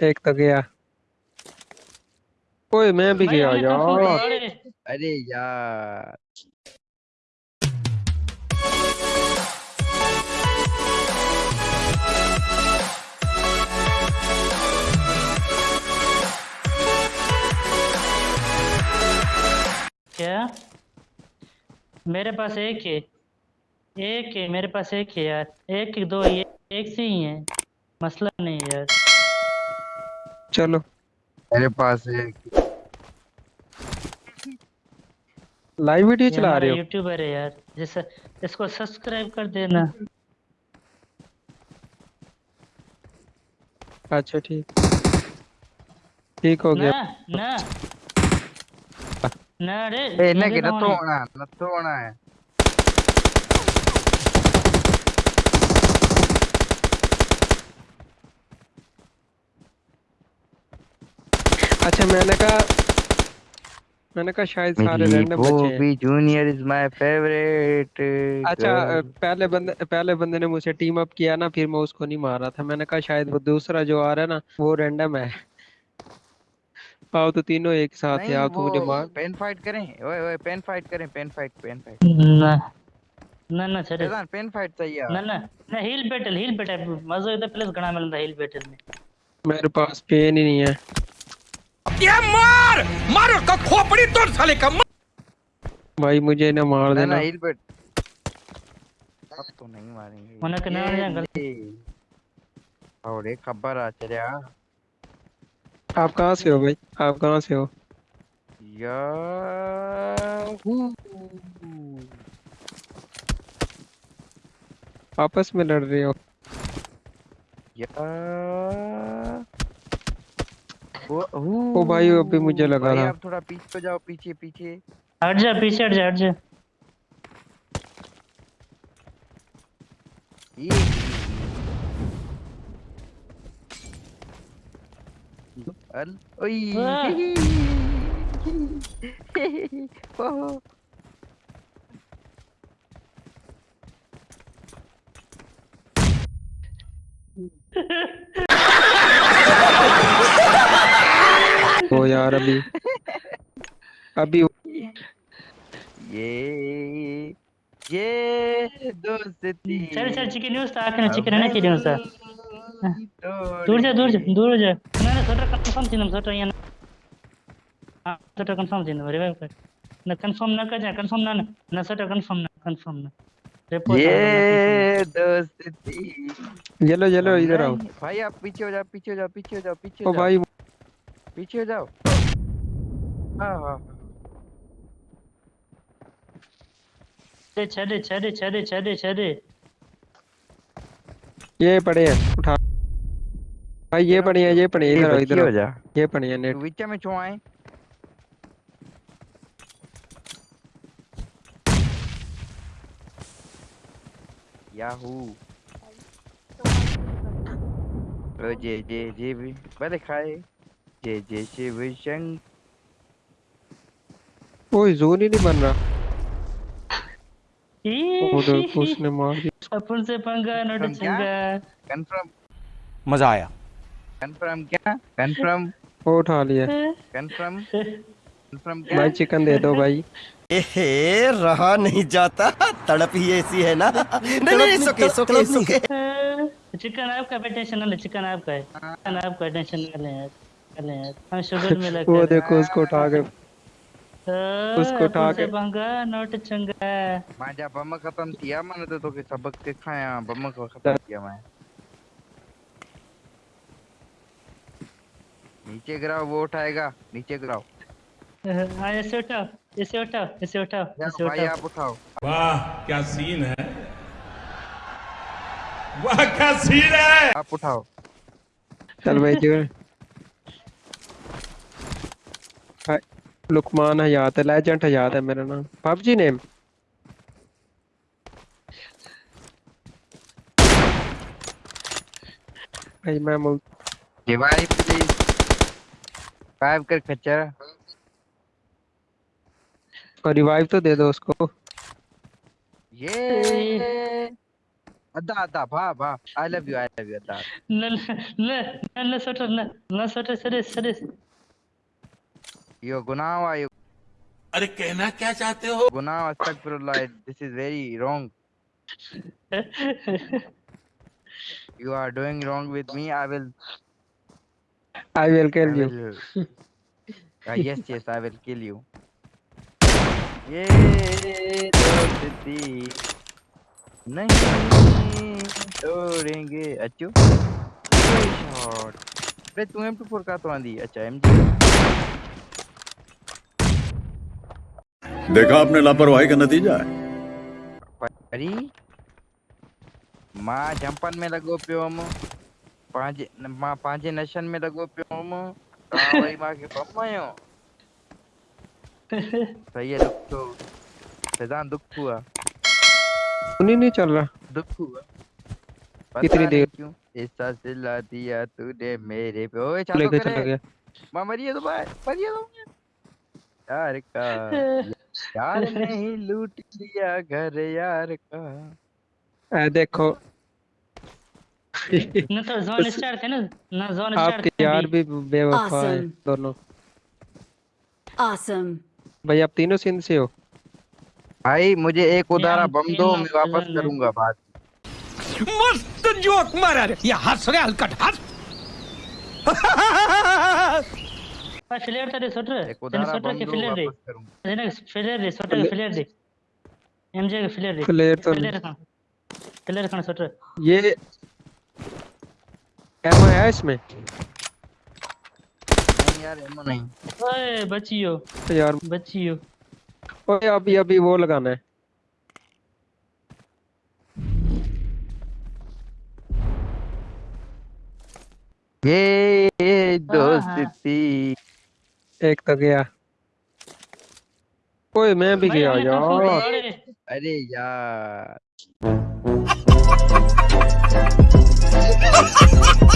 ایک تو گیا کوئی میں بھی گیا یار ارے یار کیا میرے پاس ایک ہے ایک ہے میرے پاس ایک ہے یار ایک دو ایک سے ہی ہیں مسئلہ نہیں ہے۔ چلو۔ میرے پاس لائیو ویڈیو چلا رہے ہو۔ یوٹیوبر ہے یار۔ جیسا اس کو سبسکرائب کر دینا۔ اچھا ٹھیک۔ ٹھیک ہو گیا۔ نا اچھا۔ نا نا رے اے نہ گنا تو ہونا نہ تو ہونا ہے۔ اچھا میں نے کہا میں نے کہا شاید سارے رینڈم بچے ہیں۔ جونیئر از مائی فیوریٹ اچھا پہلے بندے پہلے بندے نے مجھ سے ٹیم اپ کیا نا پھر میں اس کو نہیں مارا تھا۔ میں نے کہا شاید وہ دوسرا جو آ رہا ہے نا وہ رینڈم ہے۔ پاؤ تو تینوں ایک ساتھ ہے آپ تو مجھے مار۔ پین فائٹ کریں۔ اوئے اوئے پین فائٹ کریں پین فائٹ پین فائٹ نہ نہ چھڑے پین فائٹ چاہیے نہ نہ ہیل بیٹل ہیل بیٹل مزہ ہے پلس گنا ملتا ہیل بیٹل میں۔ میرے پاس پین ہی نہیں ہے۔ کیا مار! مارو کا کھوپڑی توڑ سالے کا مار! بھائی مجھے نہ مار دینا۔ ہیل بیٹ اب تو نہیں ماریں گے۔ منہ کنا یا غلطی اوڑے خبر آ چلیا۔ آپ کہاں سے ہو بھائی؟ آپ کہاں سے ہو؟ یا ہوں آپس میں لڑ رہے ہو۔ یا او بھائی ابھی مجھے لگا تھا۔ آپ تھوڑا پیچھے ہو جاؤ پیچھے پیچھے۔ ہٹ جا پیچھے ہٹ جا ہٹ جا۔ یہ ال اوئی۔ یار ابھی۔ ابھی۔ یہ یہ دوستی۔ چل چل چکن نیوز تھا آخر چکن ہے نا کی نیوز تھا دور جا دور جا دور جا۔ نہ سوٹر کنفرم تھی سوٹر یہ ہاں سوٹر کنفرم تھی ریوائیو کر نہ کنفرم نہ کر جا کنفرم نہ نہ سوٹر کنفرم نہ کنفرم نہ۔ یہ دوستی۔ چلو چلو ادھر آؤ۔ بھائی آپ پیچھے ہو جاؤ پیچھے ہو جاؤ پیچھے ہو جاؤ پیچھے ہو جاؤ۔ پیچھے ہو جاؤ۔ ہاں ہاں چھڑے چھڑے چھڑے چھڑے چھڑے یہ پڑے ہیں اٹھا بھائی یہ پڑے ہیں یہ پڑے ہیں ادھر ادھر یہ پڑے ہیں نیٹ وچے میں چھو آئیں یاہو او جے جے جے بھی بلے کھائے جے جے شیو شنگ کوئی زون ہی نہیں بن رہا وہ دیکھو اس نے مار دیا اپن سے پنگا نوٹ Confirm کیا؟ چنگا کنفرم مزہ آیا کنفرم کیا کنفرم اٹھا لیا کنفرم کنفرم کیا بھائی چکن دے دو بھائی اے رہا نہیں جاتا تڑپ ہی ایسی ہے نا نہیں نہیں سکے سکے سکے چکن آپ کا ٹینشن نہ لے چکن آپ کا ہے چکن آپ کا ٹینشن نہ یار ہم شوگر میں لگے وہ دیکھو اس کو اٹھا کے اس کو اٹھا اپن سے کے- پنگا نوٹ چنگا۔ مانجا بم ختم تھیا من تو توکي سبق سکھایا بم کو ختم کیا میں۔ نیچے گراؤ وہ اٹھائے گا۔ نیچے گراؤ۔ ہاں آپ اٹھاؤ۔ واہ کیا سین ہے۔ واہ کیا سین ہے۔ آپ اٹھاؤ۔ چل بھائی جو لکمان حیات ہے لیجنٹ حیات ہے میرا نام۔ پب جی نیم بھائی میں مل دیواری پلیز ریوائیو کر کچرا اور ریوائیو تو دے دو اس کو۔ یہ ادا ادا با با آئی love you I love you ادا۔ لا لا لا سوٹر لا لا سوٹر سرس سرس یو گناہ وا ارے کہنا کیا چاہتے ہو؟ گناہ استغفر اللہ this is very wrong you are doing wrong with me I will I will kill you yes yes I will kill you نہیں توڑیں گے تو ایم اچھا ایم جی دیکھا آپ نے لاپرواہی کا نتیجہ پری ماں جمپن میں لگو پیو ہم ماں پانچے نشن میں لگو پیو ہم آوائی ماں کے پم آئیوں صحیح ہے دکھ تو۔ فیضان دکھ ہوا۔ سنی نہیں چل رہا۔ دکھ ہوا۔ کتنی دیر؟ ایسا سلا دیا تو نے میرے پہ۔ اوہ چاندو کرے۔ ماں مریے دو بھائی مریے دو بھائی یار کار یار نہیں لوٹ لیا گھر یار کا دیکھو یار بھی بے وفا دونوں آسم بھائی آپ تینوں سندھ سے ہو بھائی مجھے ایک ادارہ بم دو میں واپس کروں گا مست جوک مارا یہ رہے ہلکٹ فلیر ته سټر سټر کې فلیر دی نه فلیر دی سټر فلیر دی ایم جے فلیر دی فلیر تو فلیر کھانا سٹر یہ ایمو ہے اس میں نہیں یار ایمو نہیں ابھی ابھی وہ لگانا ہے یہ دوستی ایک تو گیا۔ کوئی میں بھی گیا یار۔ ارے یار۔